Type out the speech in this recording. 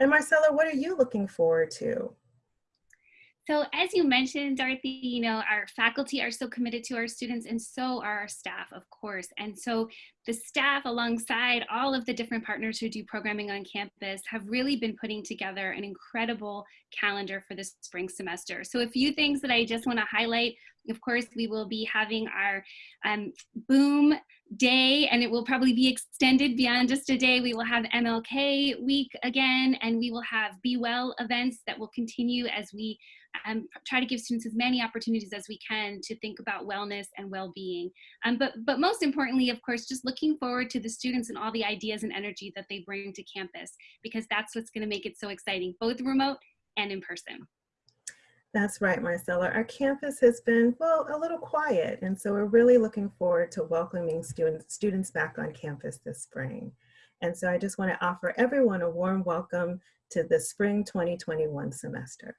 And Marcella, what are you looking forward to? So as you mentioned, Dorothy, you know, our faculty are so committed to our students and so are our staff, of course. And so the staff alongside all of the different partners who do programming on campus have really been putting together an incredible calendar for this spring semester. So a few things that I just wanna highlight, of course, we will be having our um, boom day and it will probably be extended beyond just a day. We will have MLK week again and we will have Be Well events that will continue as we um, try to give students as many opportunities as we can to think about wellness and well-being. Um, but, but most importantly, of course, just looking forward to the students and all the ideas and energy that they bring to campus, because that's what's gonna make it so exciting, both remote and in person. That's right, Marcella. Our campus has been, well, a little quiet. And so we're really looking forward to welcoming students, students back on campus this spring. And so I just want to offer everyone a warm welcome to the spring 2021 semester.